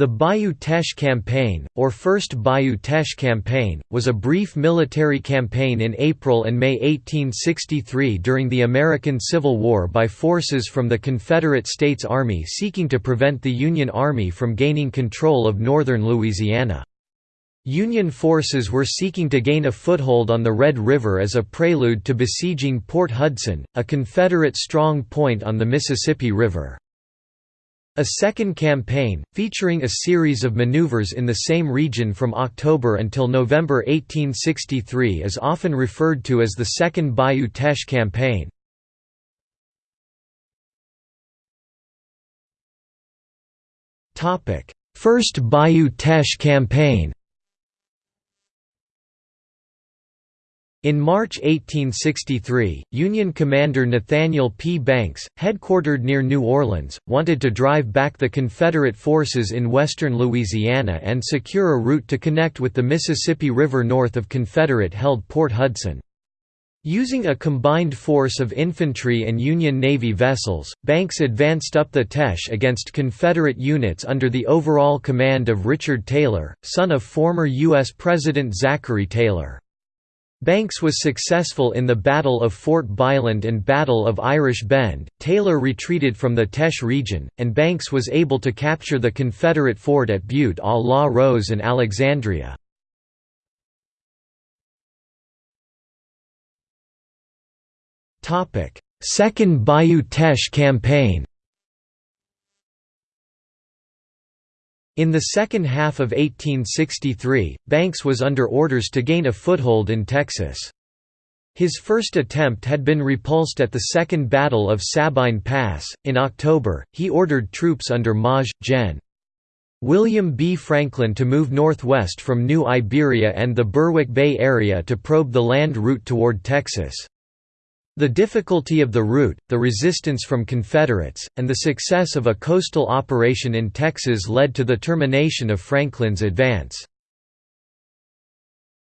The Bayou Teche Campaign, or First Bayou Teche Campaign, was a brief military campaign in April and May 1863 during the American Civil War by forces from the Confederate States Army seeking to prevent the Union Army from gaining control of northern Louisiana. Union forces were seeking to gain a foothold on the Red River as a prelude to besieging Port Hudson, a Confederate strong point on the Mississippi River. A second campaign, featuring a series of maneuvers in the same region from October until November 1863 is often referred to as the Second Bayou Teche Campaign. First Bayou Teche Campaign In March 1863, Union commander Nathaniel P. Banks, headquartered near New Orleans, wanted to drive back the Confederate forces in western Louisiana and secure a route to connect with the Mississippi River north of Confederate-held Port Hudson. Using a combined force of infantry and Union Navy vessels, Banks advanced up the Teche against Confederate units under the overall command of Richard Taylor, son of former U.S. President Zachary Taylor. Banks was successful in the Battle of Fort Bisland and Battle of Irish Bend. Taylor retreated from the Teche region, and Banks was able to capture the Confederate fort at Butte à la Rose and Alexandria. Second Bayou Teche campaign In the second half of 1863, Banks was under orders to gain a foothold in Texas. His first attempt had been repulsed at the Second Battle of Sabine Pass. In October, he ordered troops under Maj. Gen. William B. Franklin to move northwest from New Iberia and the Berwick Bay area to probe the land route toward Texas. The difficulty of the route, the resistance from Confederates, and the success of a coastal operation in Texas led to the termination of Franklin's advance.